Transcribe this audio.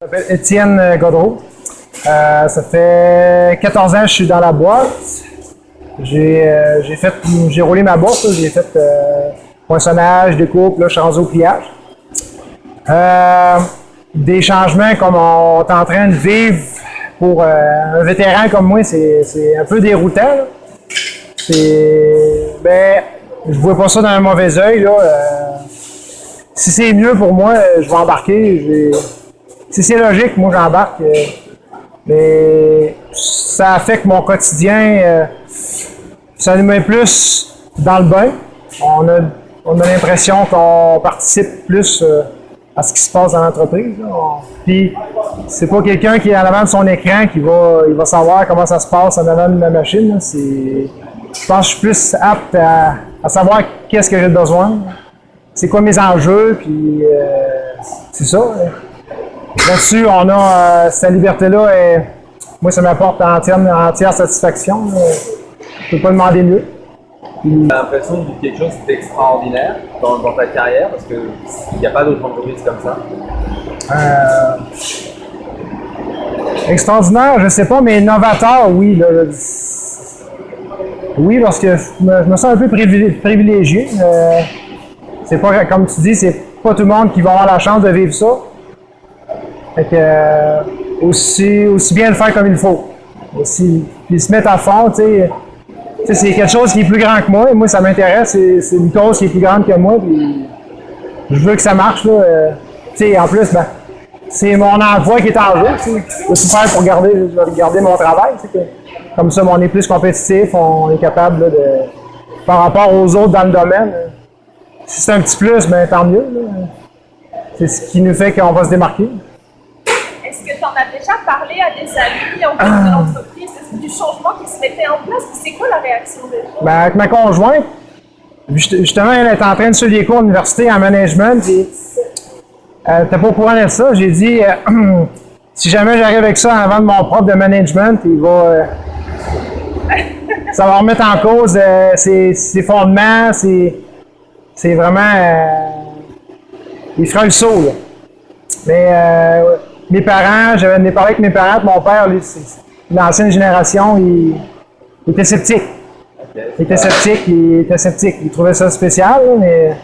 M'appelle Étienne Godreau. Euh, ça fait 14 ans que je suis dans la boîte. J'ai euh, fait j'ai roulé ma boîte, j'ai fait euh, poinçonnage, découpe, là, je suis au pliage. Des changements comme on est en train de vivre pour euh, un vétéran comme moi, c'est un peu déroutant. C'est ben je vois pas ça d'un mauvais œil. là. Euh, si c'est mieux pour moi, euh, je vais embarquer. Si c'est logique, moi j'embarque. mais ça affecte mon quotidien. ça nous met plus dans le bain. On a, on a l'impression qu'on participe plus à ce qui se passe dans l'entreprise. Puis, c'est pas quelqu'un qui est en avant de son écran qui va, il va savoir comment ça se passe en avant de ma machine. je pense que je suis plus apte à, à savoir qu'est-ce que j'ai besoin, c'est quoi mes enjeux, puis euh, c'est ça. là. Là-dessus, on a euh, cette liberté-là. Et moi, ça m'apporte entière, entière satisfaction. là. Je peux pas demander mieux. J'ai l'impression de vivre quelque chose d'extraordinaire dans, ta carrière parce qu'il n'y a pas d'autres entreprises comme ça? Euh, extraordinaire, je sais pas, mais novateur, oui. oui, parce que je me, sens un peu privilé- privilégié. C'est pas, comme tu dis, c'est pas tout le monde qui va avoir la chance de vivre ça. Fait que, euh, aussi, aussi bien le faire comme il faut. Aussi, puis se mettre à fond, tu sais. C'est quelque chose qui est plus grand que moi, et moi, ça m'intéresse. C'est, une cause qui est plus grande que moi, puis je veux que ça marche, là. euh, en plus, ben, c'est mon emploi qui est en jeu, tu sais. Je vais tout faire pour garder, je vais garder mon travail, que- Comme ça, on est plus compétitif, on est capable, là, de, par rapport aux autres dans le domaine. Si c'est un petit plus, ben, tant mieux. C'est ce qui nous fait qu'on va se démarquer. Est-ce que tu en as déjà parlé à des amis en cours de l'entreprise? Du changement qui se mettait en place? C'est quoi la réaction gens? Ben, avec ma conjointe, juste- justement, elle est en train de suivre des cours d'université en management. Elle n'était pas au courant de ça. J'ai dit, euh, si jamais j'arrive avec ça avant de mon prof de management, il va. euh, ça va remettre en cause euh, ses, ses fondements. C'est, c'est vraiment. euh, il fera le saut, là. Mais euh, mes parents, j'avais parlé avec mes parents, mon père, lui, c'est c'est l'ancienne génération, il, il était sceptique. Il était sceptique, il était sceptique. Il trouvait ça spécial, mais